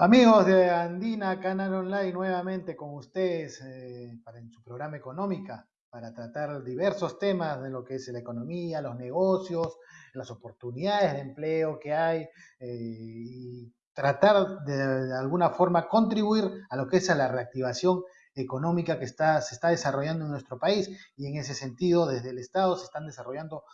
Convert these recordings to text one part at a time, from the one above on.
Amigos de Andina Canal Online, nuevamente con ustedes eh, para en su programa Económica, para tratar diversos temas de lo que es la economía, los negocios, las oportunidades de empleo que hay eh, y tratar de, alguna forma contribuir a lo que es a la reactivación económica que está, se está desarrollando en nuestro país. Y en ese sentido desde el Estado se están desarrollando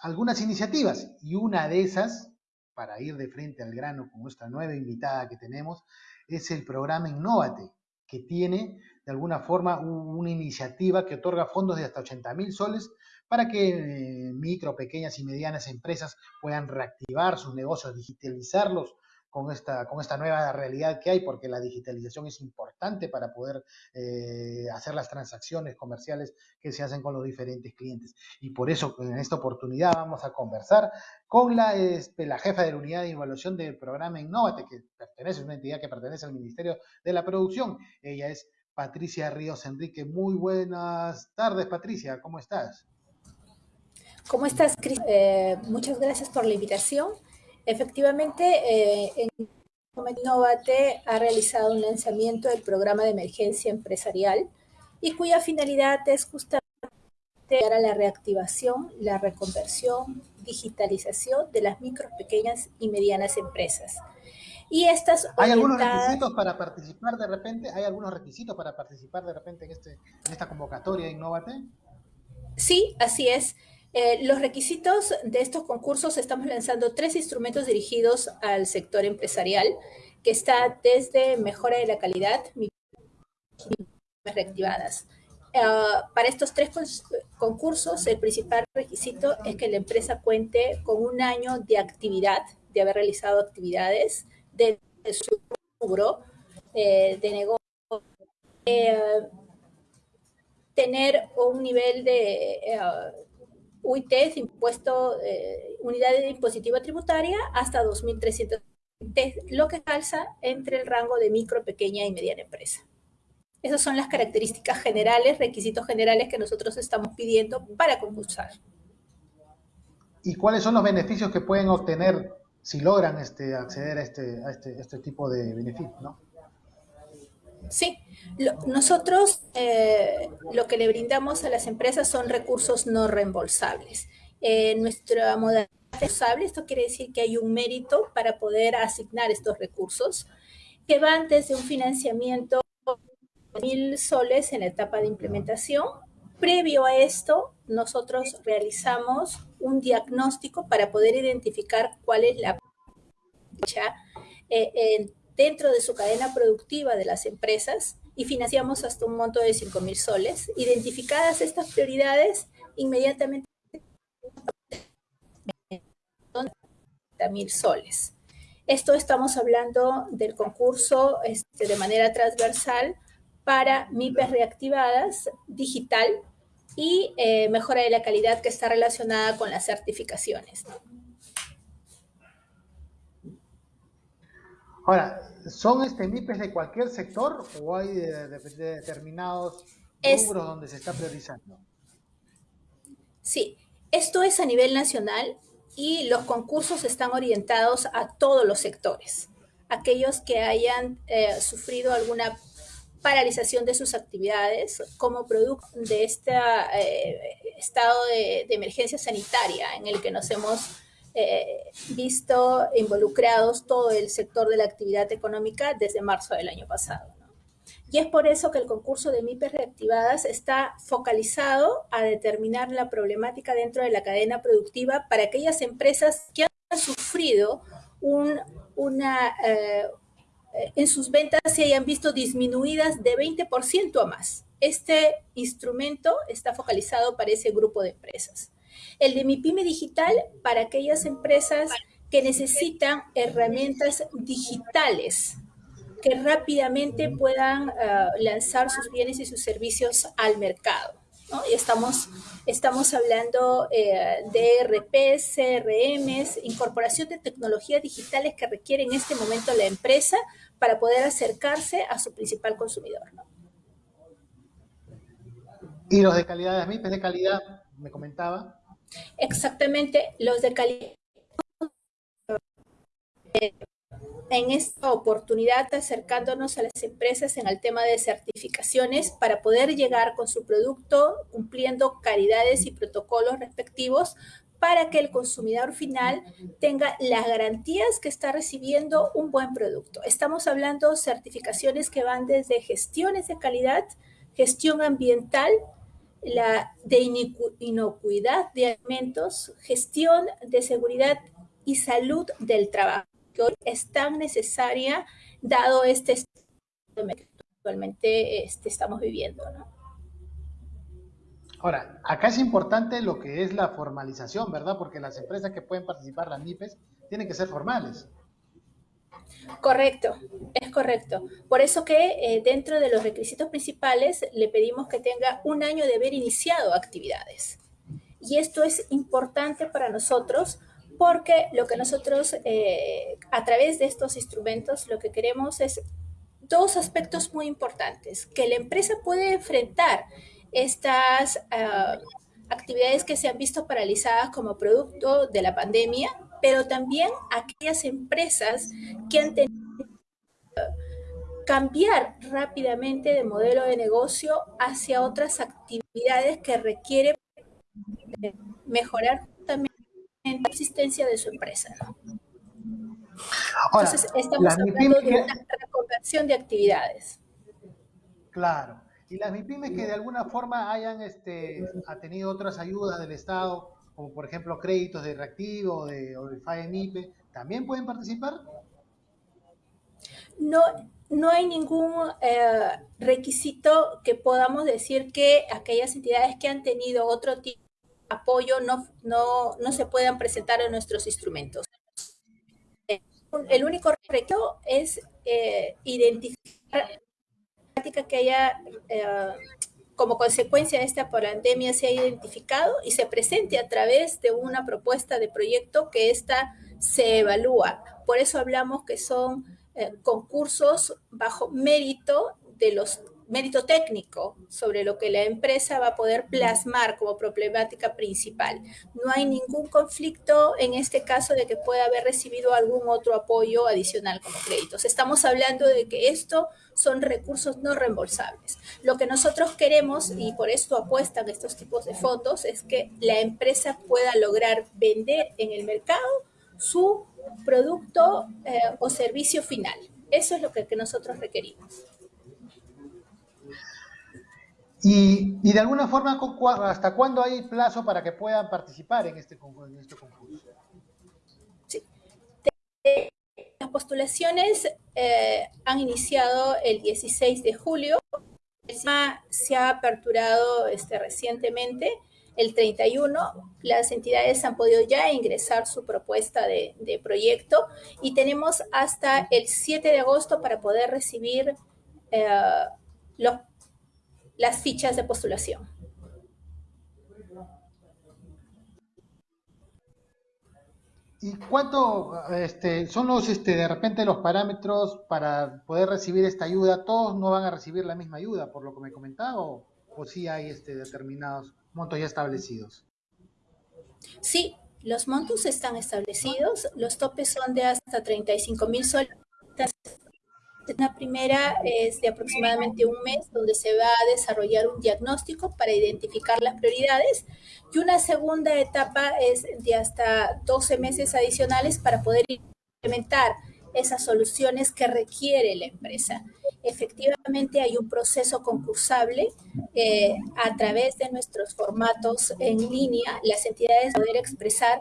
algunas iniciativas y una de esas para ir de frente al grano con nuestra nueva invitada que tenemos, es el programa Innovate, que tiene de alguna forma una iniciativa que otorga fondos de hasta 80 mil soles para que eh, micro, pequeñas y medianas empresas puedan reactivar sus negocios, digitalizarlos con esta, con esta nueva realidad que hay, porque la digitalización es importante para poder eh, hacer las transacciones comerciales que se hacen con los diferentes clientes. Y por eso en esta oportunidad vamos a conversar con la, este, la jefa de la unidad de evaluación del programa Innovate, que pertenece, es una entidad que pertenece al Ministerio de la Producción. Ella es Patricia Ríos Enrique. Muy buenas tardes, Patricia, ¿cómo estás? ¿Cómo estás? Eh, muchas gracias por la invitación. Efectivamente, eh, en Innovate ha realizado un lanzamiento del programa de emergencia empresarial y cuya finalidad es justamente a la reactivación, la reconversión, digitalización de las micro, pequeñas y medianas empresas. Y estas ¿Hay algunos requisitos para participar de repente? ¿Hay algunos requisitos para participar de repente en, este, en esta convocatoria de Innovate? Sí, así es. Eh, los requisitos de estos concursos, estamos lanzando tres instrumentos dirigidos al sector empresarial, que está desde mejora de la calidad, reactivadas. Uh, para estos tres concursos, el principal requisito es que la empresa cuente con un año de actividad, de haber realizado actividades de su rubro eh, de negocio, eh, tener un nivel de UIT es impuesto, eh, unidad impositiva tributaria, hasta 2.300, lo que calza entre el rango de micro, pequeña y mediana empresa. Esas son las características generales, requisitos generales que nosotros estamos pidiendo para concursar. ¿Y cuáles son los beneficios que pueden obtener si logran este, acceder a este, este, este tipo de beneficios? ¿no? Sí, nosotros eh, lo que le brindamos a las empresas son recursos no reembolsables. Eh, nuestra modalidad reembolsable, esto quiere decir que hay un mérito para poder asignar estos recursos, que van desde un financiamiento de mil soles en la etapa de implementación. Previo a esto, nosotros realizamos un diagnóstico para poder identificar cuál es la fecha eh, dentro de su cadena productiva de las empresas y financiamos hasta un monto de 5 mil soles. Identificadas estas prioridades, inmediatamente mil soles. Esto estamos hablando del concurso este, de manera transversal para MIPES reactivadas, digital y eh, mejora de la calidad que está relacionada con las certificaciones. Ahora, ¿son este MIPES de cualquier sector o hay de, determinados rubros donde se está priorizando? Sí, esto es a nivel nacional y los concursos están orientados a todos los sectores. Aquellos que hayan eh, sufrido alguna paralización de sus actividades como producto de este estado de, de emergencia sanitaria en el que nos hemos eh, visto involucrados todo el sector de la actividad económica desde marzo del año pasado. Y es por eso que el concurso de MIPES reactivadas está focalizado a determinar la problemática dentro de la cadena productiva para aquellas empresas que han sufrido un, una, eh, en sus ventas se hayan visto disminuidas de 20% o más. Este instrumento está focalizado para ese grupo de empresas. El de mi pyme digital para aquellas empresas que necesitan herramientas digitales que rápidamente puedan uh, lanzar sus bienes y sus servicios al mercado. ¿no? Y estamos, estamos hablando eh, de RPs, CRMs, incorporación de tecnologías digitales que requiere en este momento la empresa para poder acercarse a su principal consumidor. Y los de calidad, las MIPs de calidad, me comentaba, Exactamente, los de calidad en esta oportunidad acercándonos a las empresas en el tema de certificaciones para poder llegar con su producto cumpliendo calidades y protocolos respectivos para que el consumidor final tenga las garantías que está recibiendo un buen producto. Estamos hablando certificaciones que van desde gestiones de calidad, gestión ambiental, la de inocuidad de alimentos, gestión de seguridad y salud del trabajo, que hoy es tan necesaria dado este que actualmente este, estamos viviendo. ¿no? Ahora, acá es importante lo que es la formalización, ¿verdad? Porque las empresas que pueden participar, las MIPES, tienen que ser formales. Correcto, es correcto. Por eso que eh, dentro de los requisitos principales le pedimos que tenga un año de haber iniciado actividades. Y esto es importante para nosotros porque lo que nosotros eh, a través de estos instrumentos lo que queremos es dos aspectos muy importantes, que la empresa puede enfrentar estas ah, actividades que se han visto paralizadas como producto de la pandemia, pero también aquellas empresas que han tenido que cambiar rápidamente de modelo de negocio hacia otras actividades que requieren mejorar también la existencia de su empresa. Entonces, estamos hablando de una reconversión de actividades. Claro. Y las MIPIMES que de alguna forma hayan este, tenido otras ayudas del Estado, como por ejemplo créditos de reactivo de, o de FAEMIPE, ¿también pueden participar? No, no hay ningún eh, requisito que podamos decir que aquellas entidades que han tenido otro tipo de apoyo no, no, no se puedan presentar en nuestros instrumentos. El único requisito es eh, identificar que haya eh, como consecuencia de esta pandemia se ha identificado y se presente a través de una propuesta de proyecto que ésta se evalúa. Por eso hablamos que son eh, concursos bajo mérito de los mérito técnico sobre lo que la empresa va a poder plasmar como problemática principal. No hay ningún conflicto en este caso de que pueda haber recibido algún otro apoyo adicional como créditos. Estamos hablando de que esto son recursos no reembolsables. Lo que nosotros queremos, y por esto apuestan estos tipos de fondos, es que la empresa pueda lograr vender en el mercado su producto eh, o servicio final. Eso es lo que nosotros requerimos. Y, de alguna forma, ¿hasta cuándo hay plazo para que puedan participar en este, en este concurso? Sí. Las postulaciones eh, han iniciado el 16 de julio. Se ha aperturado este, recientemente el 31. Las entidades han podido ya ingresar su propuesta de, proyecto y tenemos hasta el 7 de agosto para poder recibir eh, los las fichas de postulación. ¿Y cuánto este, son los, este, de repente, los parámetros para poder recibir esta ayuda? ¿Todos no van a recibir la misma ayuda, por lo que me comentaba, o, o sí hay este, determinados montos ya establecidos? Sí, los montos están establecidos, los topes son de hasta 35 mil soles una primera es de aproximadamente un mes, donde se va a desarrollar un diagnóstico para identificar las prioridades. Y una segunda etapa es de hasta 12 meses adicionales para poder implementar esas soluciones que requiere la empresa. Efectivamente hay un proceso concursable eh, a través de nuestros formatos en línea, las entidades poder expresar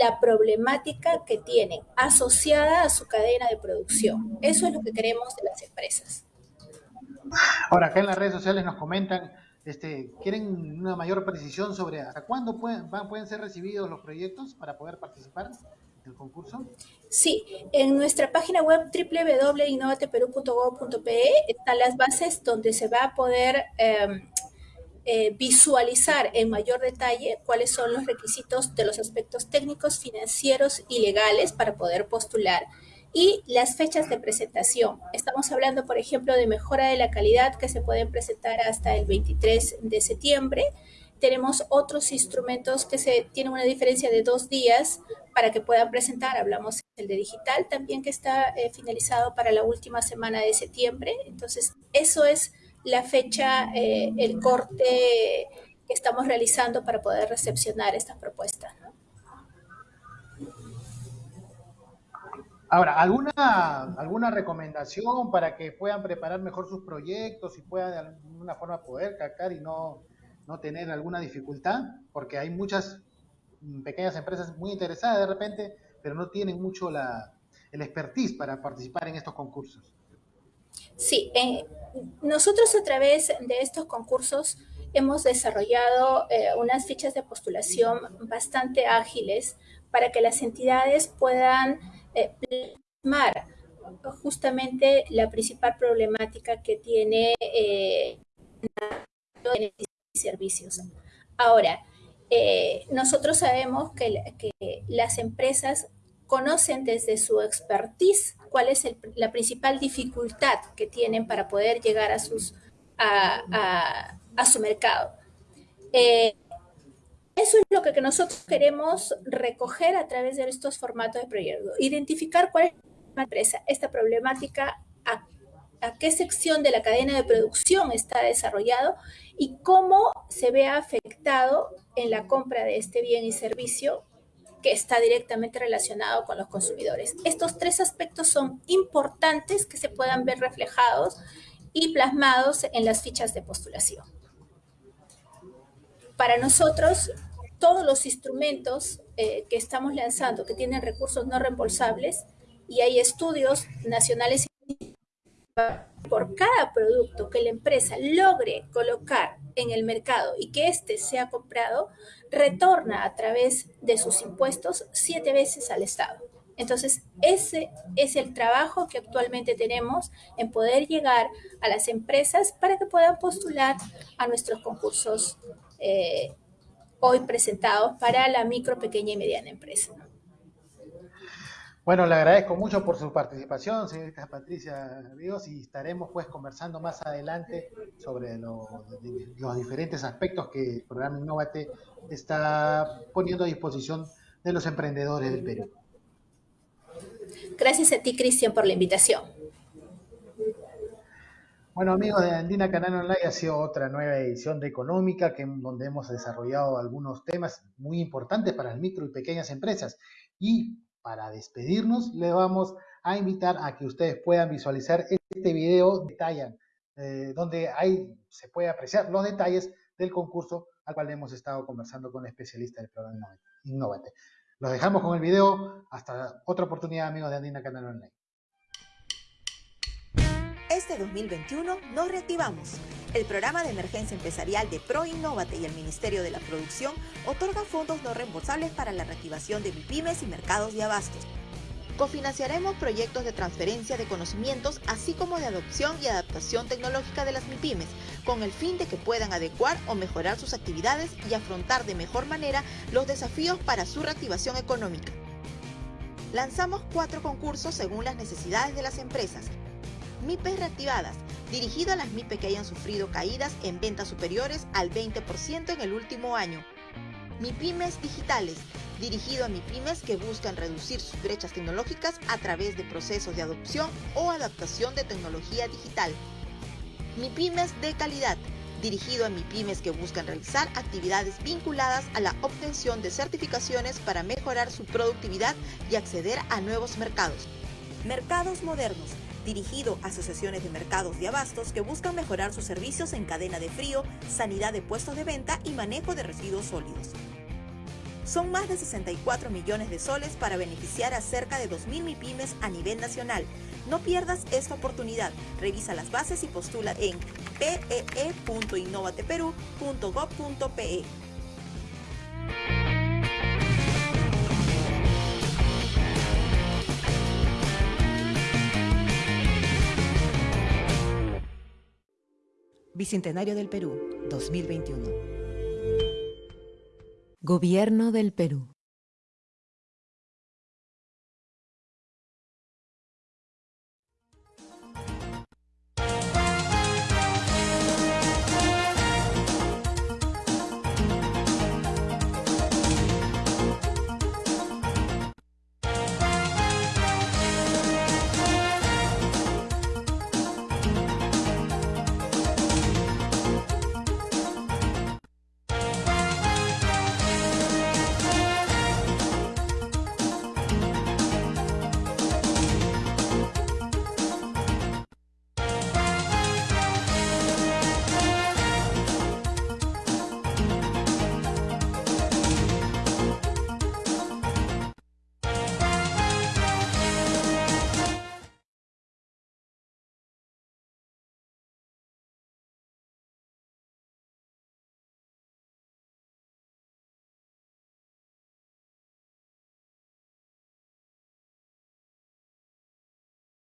la problemática que tienen asociada a su cadena de producción. Eso es lo que queremos de las empresas. Ahora, acá en las redes sociales nos comentan, este, ¿quieren una mayor precisión sobre hasta cuándo pueden, pueden ser recibidos los proyectos para poder participar del concurso? Sí, en nuestra página web www.innovateperú.gov.pe están las bases donde se va a poder em, eh, visualizar en mayor detalle cuáles son los requisitos de los aspectos técnicos, financieros y legales para poder postular y las fechas de presentación. Estamos hablando, por ejemplo, de mejora de la calidad que se pueden presentar hasta el 23 de septiembre. tenemos otros instrumentos que se tienen una diferencia de dos días para que puedan presentar. Hablamos del de digital también que está eh, finalizado para la última semana de septiembre. Entonces, eso es la fecha, eh, el corte que estamos realizando para poder recepcionar estas propuestas. Ahora, ¿alguna, ¿alguna recomendación para que puedan preparar mejor sus proyectos y puedan de alguna forma poder cacar y no, no tener alguna dificultad? Porque hay muchas pequeñas empresas muy interesadas de repente, pero no tienen mucho la, el expertise para participar en estos concursos. Sí, eh, nosotros a través de estos concursos hemos desarrollado eh, unas fichas de postulación bastante ágiles para que las entidades puedan eh, plasmar justamente la principal problemática que tiene eh, servicios. Ahora, nosotros sabemos que, las empresas conocen desde su expertise cuál es la principal dificultad que tienen para poder llegar a, sus, a, su mercado. Eh, eso es lo que, nosotros queremos recoger a través de estos formatos de proyecto. Identificar cuál es la empresa, esta problemática, a, qué sección de la cadena de producción está desarrollado y cómo se ve afectado en la compra de este bien y servicio que está directamente relacionado con los consumidores. Estos tres aspectos son importantes que se puedan ver reflejados y plasmados en las fichas de postulación. Para nosotros, todos los instrumentos eh, que estamos lanzando que tienen recursos no reembolsables y hay estudios nacionales por cada producto que la empresa logre colocar en el mercado y que éste sea comprado, retorna a través de sus impuestos siete veces al Estado. Entonces, ese es el trabajo que actualmente tenemos en poder llegar a las empresas para que puedan postular a nuestros concursos eh, hoy presentados para la micro, pequeña y mediana empresa. Bueno, le agradezco mucho por su participación, señorita Patricia Ríos, y estaremos pues conversando más adelante sobre los diferentes aspectos que el programa Innovate está poniendo a disposición de los emprendedores del Perú. Gracias a ti, Cristian, por la invitación. Bueno, amigos de Andina Canal Online, ha sido otra nueva edición de Económica, que, donde hemos desarrollado algunos temas muy importantes para las micro y pequeñas empresas. Y para despedirnos, le vamos a invitar a que ustedes puedan visualizar este video, detallan, eh, donde se puede apreciar los detalles del concurso al cual hemos estado conversando con el especialista del programa Innovate. Los dejamos con el video. Hasta otra oportunidad, amigos de Andina Canal Online. Este 2021 nos reactivamos. El programa de emergencia empresarial de ProInnovate y el Ministerio de la Producción otorga fondos no reembolsables para la reactivación de MIPIMES y mercados de abastos. Cofinanciaremos proyectos de transferencia de conocimientos, así como de adopción y adaptación tecnológica de las MIPIMES, con el fin de que puedan adecuar o mejorar sus actividades y afrontar de mejor manera los desafíos para su reactivación económica. Lanzamos cuatro concursos según las necesidades de las empresas MIPES reactivadas, dirigido a las MIPES que hayan sufrido caídas en ventas superiores al 20% en el último año. MIPIMES digitales, dirigido a MIPIMES que buscan reducir sus brechas tecnológicas a través de procesos de adopción o adaptación de tecnología digital. MIPIMES de calidad, dirigido a MIPIMES que buscan realizar actividades vinculadas a la obtención de certificaciones para mejorar su productividad y acceder a nuevos mercados. Mercados modernos, dirigido a asociaciones de mercados de abastos que buscan mejorar sus servicios en cadena de frío, sanidad de puestos de venta y manejo de residuos sólidos. Son más de 64 millones de soles para beneficiar a cerca de 2.000 MIPIMES a nivel nacional. No pierdas esta oportunidad. Revisa las bases y postula en pee.innovateperú.gov.pe. Bicentenario del Perú, 2021. Gobierno del Perú.